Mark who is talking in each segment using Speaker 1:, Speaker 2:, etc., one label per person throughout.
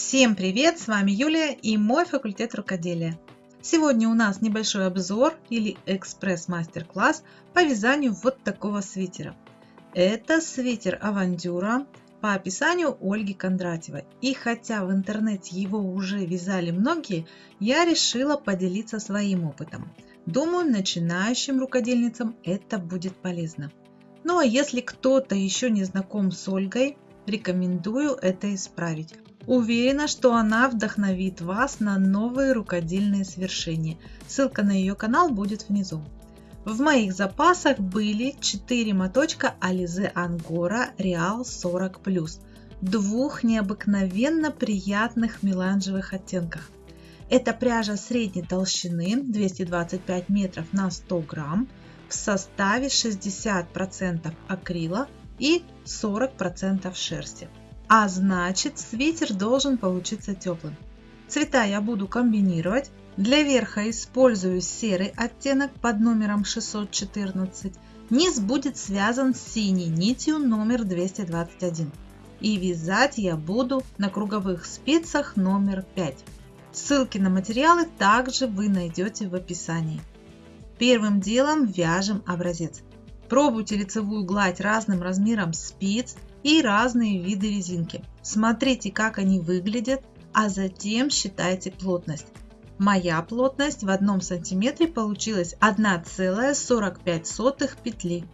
Speaker 1: Всем привет! С вами Юлия и мой факультет рукоделия. Сегодня у нас небольшой обзор или экспресс-мастер-класс по вязанию вот такого свитера. Это свитер Авантюра по описанию Ольги Кондратьевой. И хотя в интернете его уже вязали многие, я решила поделиться своим опытом. Думаю, начинающим рукодельницам это будет полезно. Ну а если кто-то еще не знаком с Ольгой, рекомендую это исправить. Уверена, что она вдохновит вас на новые рукодельные свершения. Ссылка на ее канал будет внизу. В моих запасах были 4 моточка Alize Angora Real 40+, двух необыкновенно приятных меланжевых оттенках. Это пряжа средней толщины 225 метров на 100 грамм в составе 60% акрила и 40% шерсти. А значит свитер должен получиться теплым. Цвета я буду комбинировать. Для верха использую серый оттенок под номером 614. Низ будет связан с синей нитью номер 221. И вязать я буду на круговых спицах номер 5. Ссылки на материалы также вы найдете в описании. Первым делом вяжем образец. Пробуйте лицевую гладь разным размером спиц и разные виды резинки. Смотрите, как они выглядят, а затем считайте плотность. Моя плотность в одном сантиметре получилась 1,45 петли.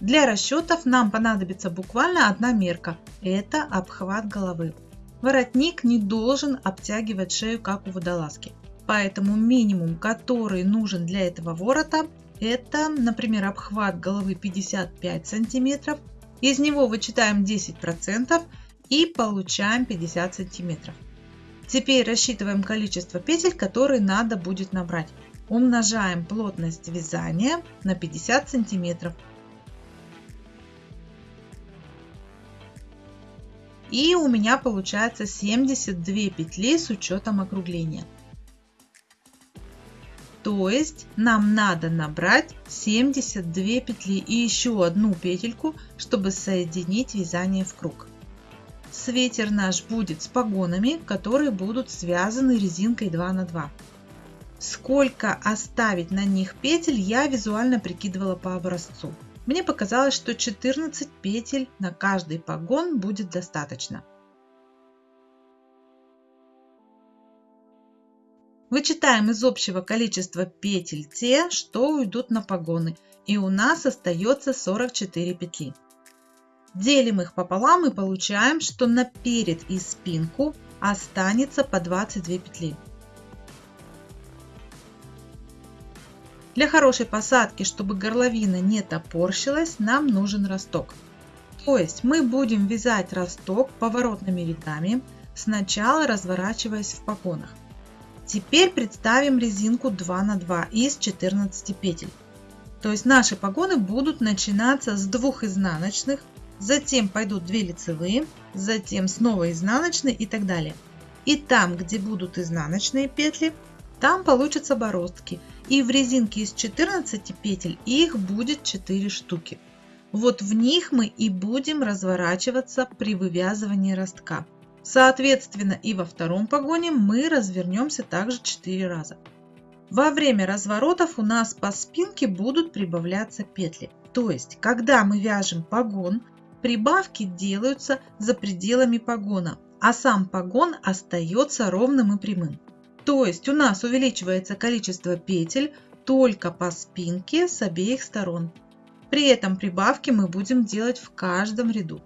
Speaker 1: Для расчетов нам понадобится буквально одна мерка. Это обхват головы. Воротник не должен обтягивать шею, как у водолазки. Поэтому минимум, который нужен для этого ворота, это, например, обхват головы 55 сантиметров, из него вычитаем 10% и получаем 50 сантиметров. Теперь рассчитываем количество петель, которые надо будет набрать. Умножаем плотность вязания на 50 сантиметров. И у меня получается 72 петли с учетом округления. То есть нам надо набрать 72 петли и еще одну петельку, чтобы соединить вязание в круг. Свитер наш будет с погонами, которые будут связаны резинкой 2 на 2. Сколько оставить на них петель я визуально прикидывала по образцу. Мне показалось, что 14 петель на каждый погон будет достаточно. Вычитаем из общего количества петель те, что уйдут на погоны, и у нас остается 44 петли. Делим их пополам и получаем, что на перед и спинку останется по 22 петли. Для хорошей посадки, чтобы горловина не топорщилась, нам нужен росток. То есть мы будем вязать росток поворотными рядами, сначала разворачиваясь в погонах. Теперь представим резинку 2 на 2 из 14 петель. То есть наши погоны будут начинаться с двух изнаночных, затем пойдут 2 лицевые, затем снова изнаночные и так далее. И там, где будут изнаночные петли, там получатся бороздки. И в резинке из 14 петель их будет 4 штуки. Вот в них мы и будем разворачиваться при вывязывании ростка. Соответственно, и во втором погоне мы развернемся также 4 раза. Во время разворотов у нас по спинке будут прибавляться петли. То есть, когда мы вяжем погон, прибавки делаются за пределами погона, а сам погон остается ровным и прямым. То есть у нас увеличивается количество петель только по спинке с обеих сторон. При этом прибавки мы будем делать в каждом ряду.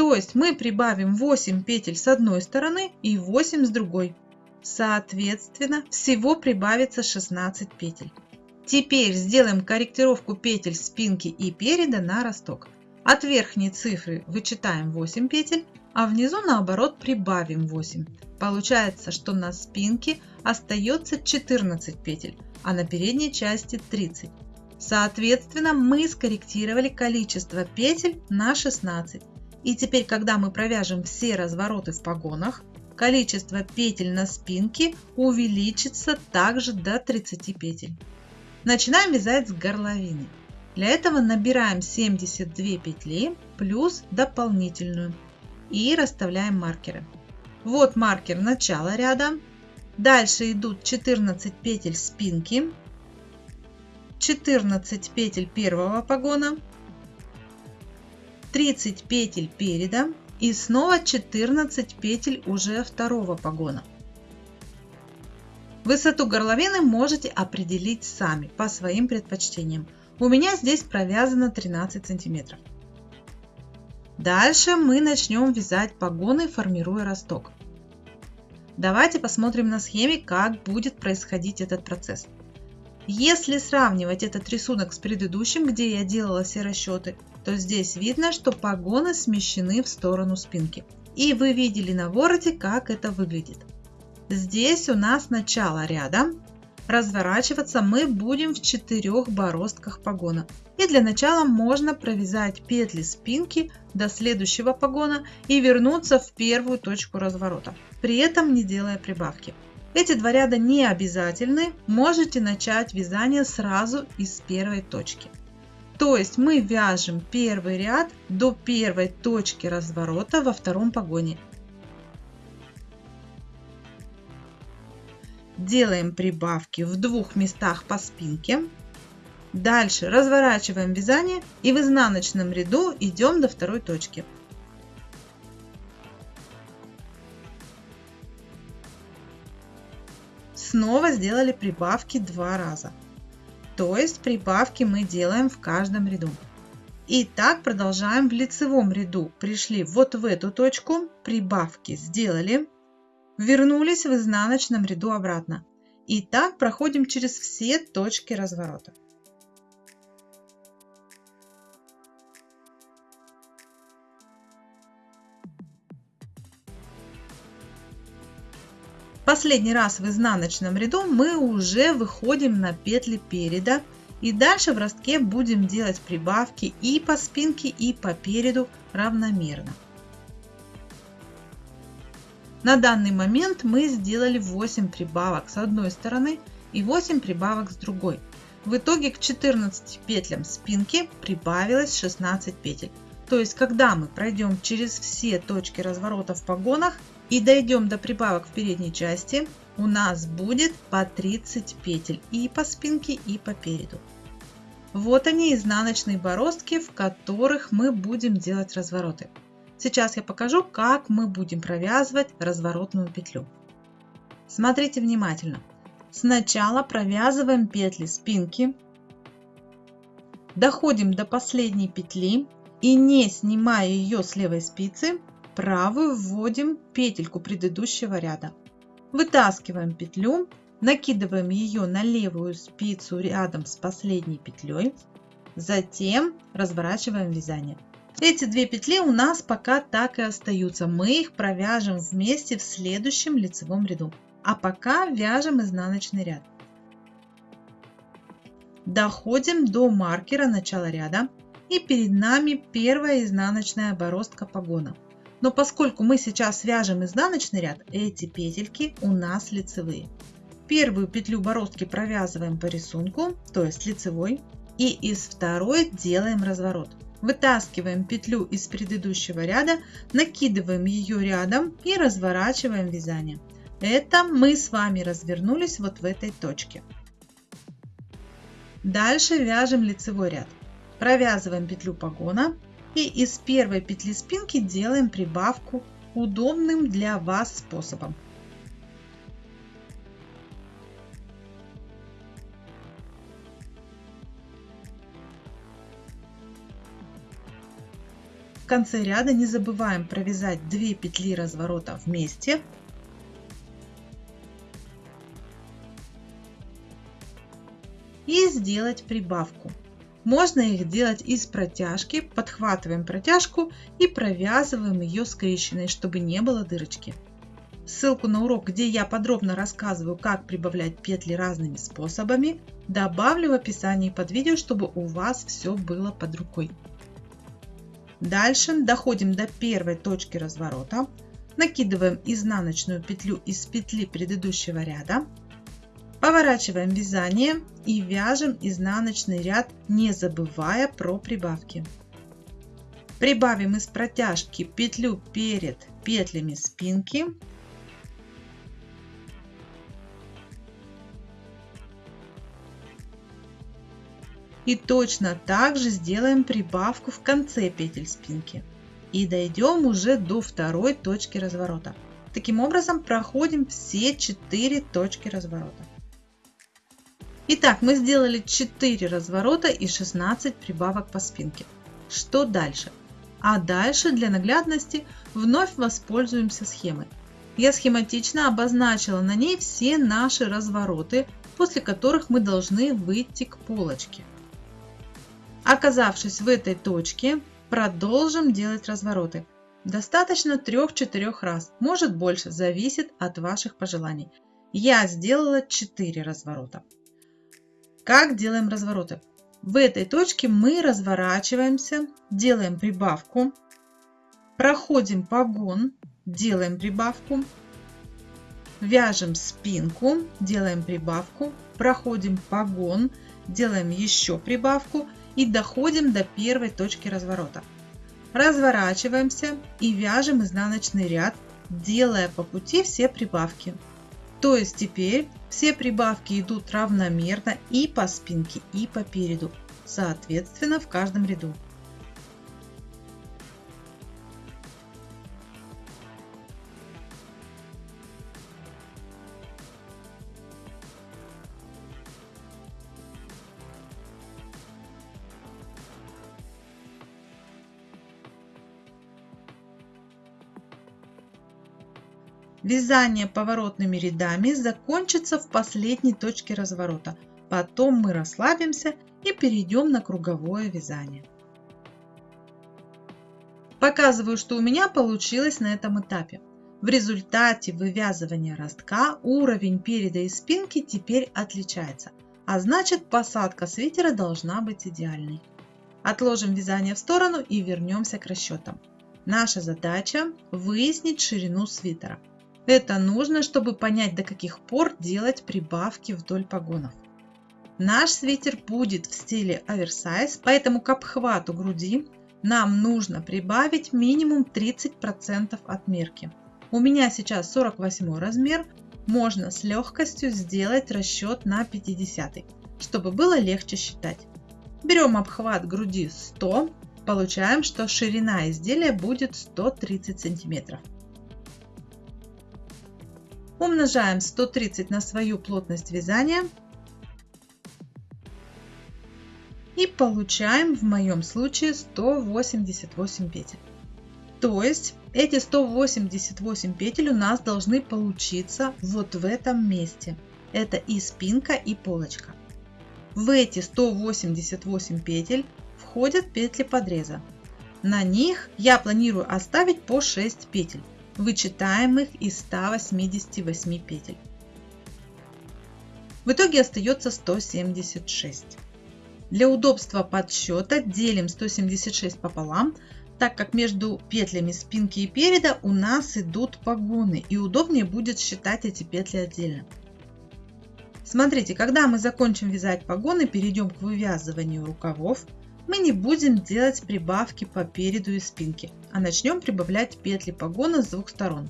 Speaker 1: То есть мы прибавим 8 петель с одной стороны и 8 с другой. Соответственно, всего прибавится 16 петель. Теперь сделаем корректировку петель спинки и переда на росток. От верхней цифры вычитаем 8 петель, а внизу наоборот прибавим 8. Получается, что на спинке остается 14 петель, а на передней части 30. Соответственно, мы скорректировали количество петель на 16. И теперь, когда мы провяжем все развороты в погонах, количество петель на спинке увеличится также до 30 петель. Начинаем вязать с горловины. Для этого набираем 72 петли плюс дополнительную и расставляем маркеры. Вот маркер начала ряда. Дальше идут 14 петель спинки, 14 петель первого погона, 30 петель переда и снова 14 петель уже второго погона. Высоту горловины можете определить сами по своим предпочтениям. У меня здесь провязано 13 сантиметров. Дальше мы начнем вязать погоны, формируя росток. Давайте посмотрим на схеме, как будет происходить этот процесс. Если сравнивать этот рисунок с предыдущим, где я делала все расчеты, то здесь видно, что погоны смещены в сторону спинки. И вы видели на вороте, как это выглядит. Здесь у нас начало ряда, Разворачиваться мы будем в четырех бороздках погона. И для начала можно провязать петли спинки до следующего погона и вернуться в первую точку разворота, при этом не делая прибавки. Эти два ряда не обязательны, можете начать вязание сразу из первой точки. То есть мы вяжем первый ряд до первой точки разворота во втором погоне делаем прибавки в двух местах по спинке. Дальше разворачиваем вязание и в изнаночном ряду идем до второй точки. Снова сделали прибавки два раза. То есть прибавки мы делаем в каждом ряду. И так продолжаем в лицевом ряду. Пришли вот в эту точку, прибавки сделали, вернулись в изнаночном ряду обратно. И так проходим через все точки разворота. Последний раз в изнаночном ряду мы уже выходим на петли переда и дальше в ростке будем делать прибавки и по спинке и по переду равномерно. На данный момент мы сделали 8 прибавок с одной стороны и 8 прибавок с другой. В итоге к 14 петлям спинки прибавилось 16 петель. То есть, когда мы пройдем через все точки разворота в погонах и дойдем до прибавок в передней части, у нас будет по 30 петель и по спинке, и по переду. Вот они изнаночные бороздки, в которых мы будем делать развороты. Сейчас я покажу, как мы будем провязывать разворотную петлю. Смотрите внимательно. Сначала провязываем петли спинки, доходим до последней петли и не снимая ее с левой спицы, правую вводим петельку предыдущего ряда. Вытаскиваем петлю, накидываем ее на левую спицу рядом с последней петлей, затем разворачиваем вязание. Эти две петли у нас пока так и остаются. Мы их провяжем вместе в следующем лицевом ряду. А пока вяжем изнаночный ряд. Доходим до маркера начала ряда. И перед нами первая изнаночная бороздка погона. Но поскольку мы сейчас вяжем изнаночный ряд, эти петельки у нас лицевые. Первую петлю бороздки провязываем по рисунку, то есть лицевой. И из второй делаем разворот. Вытаскиваем петлю из предыдущего ряда, накидываем ее рядом и разворачиваем вязание. Это мы с вами развернулись вот в этой точке. Дальше вяжем лицевой ряд. Провязываем петлю погона и из первой петли спинки делаем прибавку удобным для вас способом. конце ряда не забываем провязать 2 петли разворота вместе и сделать прибавку. Можно их делать из протяжки, подхватываем протяжку и провязываем ее скрещенной, чтобы не было дырочки. Ссылку на урок, где я подробно рассказываю, как прибавлять петли разными способами, добавлю в описании под видео, чтобы у вас все было под рукой. Дальше доходим до первой точки разворота, накидываем изнаночную петлю из петли предыдущего ряда, Поворачиваем вязание и вяжем изнаночный ряд, не забывая про прибавки. Прибавим из протяжки петлю перед петлями спинки. И точно так же сделаем прибавку в конце петель спинки. И дойдем уже до второй точки разворота. Таким образом проходим все четыре точки разворота. Итак, мы сделали 4 разворота и 16 прибавок по спинке. Что дальше? А дальше для наглядности вновь воспользуемся схемой. Я схематично обозначила на ней все наши развороты, после которых мы должны выйти к полочке. Оказавшись в этой точке, продолжим делать развороты. Достаточно 3-4 раз, может больше, зависит от ваших пожеланий. Я сделала 4 разворота. Как делаем развороты? В этой точке мы разворачиваемся, делаем прибавку, проходим погон, делаем прибавку, вяжем спинку, делаем прибавку, проходим погон, делаем еще прибавку и доходим до первой точки разворота. Разворачиваемся и вяжем изнаночный ряд, делая по пути все прибавки. То есть теперь все прибавки идут равномерно и по спинке, и по переду, соответственно в каждом ряду. Вязание поворотными рядами закончится в последней точке разворота. Потом мы расслабимся и перейдем на круговое вязание. Показываю, что у меня получилось на этом этапе. В результате вывязывания ростка уровень переда и спинки теперь отличается, а значит посадка свитера должна быть идеальной. Отложим вязание в сторону и вернемся к расчетам. Наша задача выяснить ширину свитера. Это нужно, чтобы понять, до каких пор делать прибавки вдоль погонов. Наш свитер будет в стиле оверсайз, поэтому к обхвату груди нам нужно прибавить минимум 30% от мерки. У меня сейчас 48 размер, можно с легкостью сделать расчет на 50, чтобы было легче считать. Берем обхват груди 100, получаем, что ширина изделия будет 130 сантиметров. Умножаем 130 на свою плотность вязания. И получаем в моем случае 188 петель. То есть эти 188 петель у нас должны получиться вот в этом месте. Это и спинка, и полочка. В эти 188 петель входят петли подреза. На них я планирую оставить по 6 петель вычитаемых из 188 петель. В итоге остается 176. Для удобства подсчета делим 176 пополам, так как между петлями спинки и переда у нас идут погоны и удобнее будет считать эти петли отдельно. Смотрите, когда мы закончим вязать погоны, перейдем к вывязыванию рукавов, мы не будем делать прибавки по переду и спинке, а начнем прибавлять петли погона с двух сторон,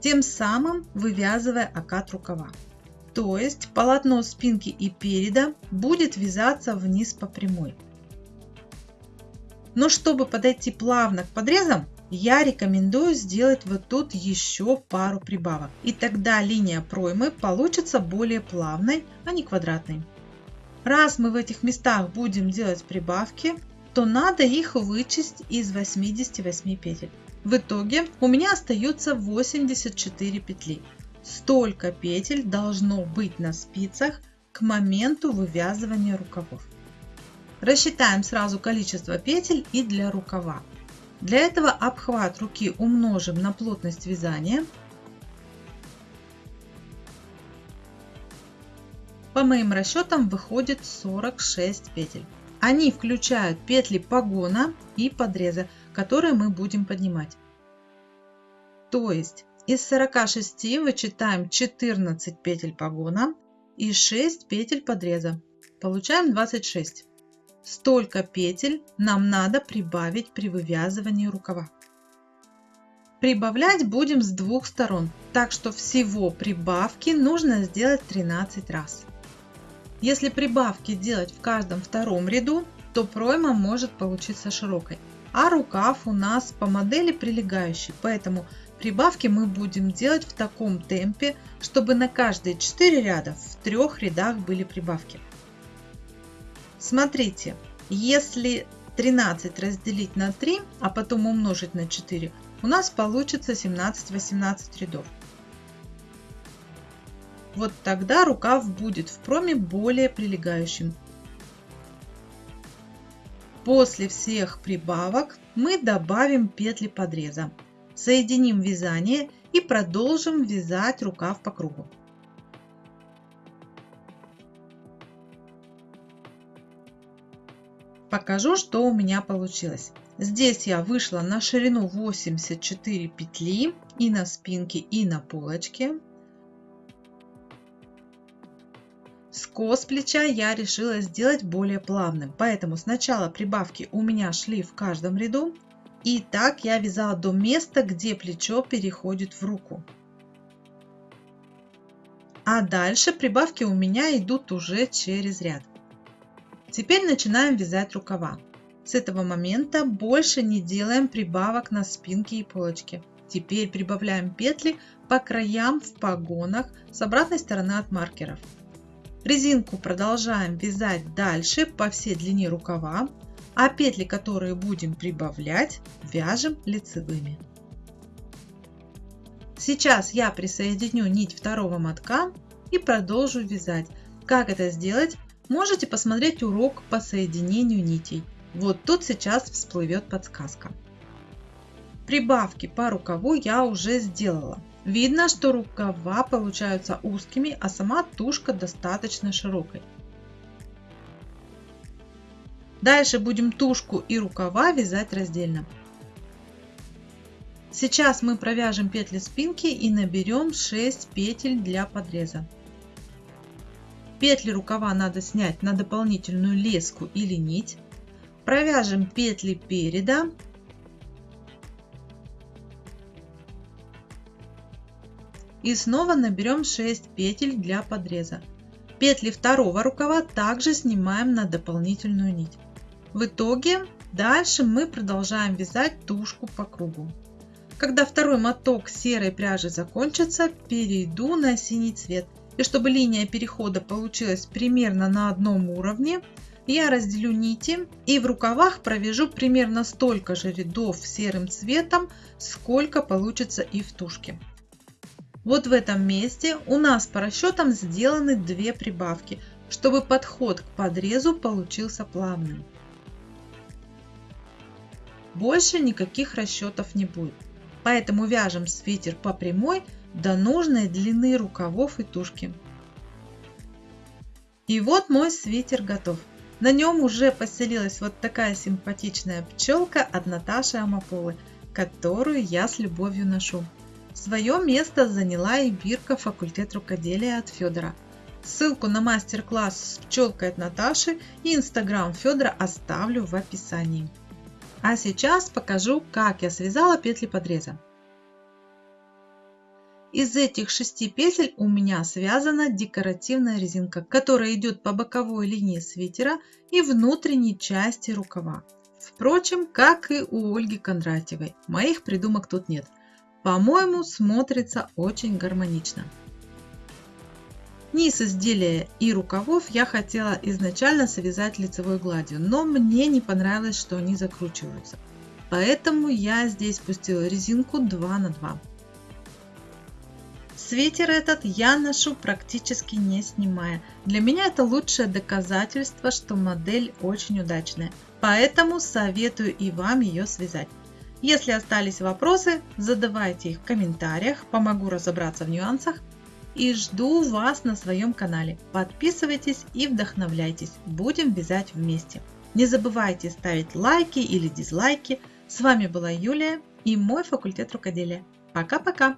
Speaker 1: тем самым вывязывая окат рукава. То есть полотно спинки и переда будет вязаться вниз по прямой. Но чтобы подойти плавно к подрезам, я рекомендую сделать вот тут еще пару прибавок. И тогда линия проймы получится более плавной, а не квадратной. Раз мы в этих местах будем делать прибавки, то надо их вычесть из 88 петель. В итоге у меня остается 84 петли. Столько петель должно быть на спицах к моменту вывязывания рукавов. Рассчитаем сразу количество петель и для рукава. Для этого обхват руки умножим на плотность вязания По моим расчетам выходит 46 петель. Они включают петли погона и подреза, которые мы будем поднимать. То есть из 46 вычитаем 14 петель погона и 6 петель подреза. Получаем 26. Столько петель нам надо прибавить при вывязывании рукава. Прибавлять будем с двух сторон, так что всего прибавки нужно сделать 13 раз. Если прибавки делать в каждом втором ряду, то пройма может получиться широкой. А рукав у нас по модели прилегающий, поэтому прибавки мы будем делать в таком темпе, чтобы на каждые 4 ряда в трех рядах были прибавки. Смотрите, если 13 разделить на 3, а потом умножить на 4, у нас получится 17-18 рядов. Вот тогда рукав будет в проме более прилегающим. После всех прибавок мы добавим петли подреза. Соединим вязание и продолжим вязать рукав по кругу. Покажу, что у меня получилось. Здесь я вышла на ширину 84 петли и на спинке, и на полочке. Скос плеча я решила сделать более плавным, поэтому сначала прибавки у меня шли в каждом ряду. И так я вязала до места, где плечо переходит в руку. А дальше прибавки у меня идут уже через ряд. Теперь начинаем вязать рукава. С этого момента больше не делаем прибавок на спинке и полочке. Теперь прибавляем петли по краям в погонах с обратной стороны от маркеров. Резинку продолжаем вязать дальше по всей длине рукава, а петли, которые будем прибавлять, вяжем лицевыми. Сейчас я присоединю нить второго мотка и продолжу вязать. Как это сделать, можете посмотреть урок по соединению нитей. Вот тут сейчас всплывет подсказка. Прибавки по рукаву я уже сделала. Видно, что рукава получаются узкими, а сама тушка достаточно широкой. Дальше будем тушку и рукава вязать раздельно. Сейчас мы провяжем петли спинки и наберем 6 петель для подреза. Петли рукава надо снять на дополнительную леску или нить. Провяжем петли переда и снова наберем 6 петель для подреза. Петли второго рукава также снимаем на дополнительную нить. В итоге дальше мы продолжаем вязать тушку по кругу. Когда второй моток серой пряжи закончится, перейду на синий цвет. И чтобы линия перехода получилась примерно на одном уровне, я разделю нити и в рукавах провяжу примерно столько же рядов серым цветом, сколько получится и в тушке. Вот в этом месте у нас по расчетам сделаны две прибавки, чтобы подход к подрезу получился плавным. Больше никаких расчетов не будет. Поэтому вяжем свитер по прямой до нужной длины рукавов и тушки. И вот мой свитер готов. На нем уже поселилась вот такая симпатичная пчелка от Наташи Амаполы, которую я с любовью ношу. Свое место заняла и бирка факультет рукоделия от Федора. Ссылку на мастер-класс с пчелкой от Наташи и инстаграм Федора оставлю в описании. А сейчас покажу, как я связала петли подреза. Из этих шести петель у меня связана декоративная резинка, которая идет по боковой линии свитера и внутренней части рукава. Впрочем, как и у Ольги Кондратьевой, моих придумок тут нет. По-моему, смотрится очень гармонично. Низ изделия и рукавов я хотела изначально связать лицевой гладью, но мне не понравилось, что они закручиваются. Поэтому я здесь пустила резинку 2 на 2. Свитер этот я ношу практически не снимая. Для меня это лучшее доказательство, что модель очень удачная. Поэтому советую и вам ее связать. Если остались вопросы, задавайте их в комментариях, помогу разобраться в нюансах. И жду вас на своем канале. Подписывайтесь и вдохновляйтесь. Будем вязать вместе. Не забывайте ставить лайки или дизлайки. С вами была Юлия и мой факультет рукоделия. Пока-пока!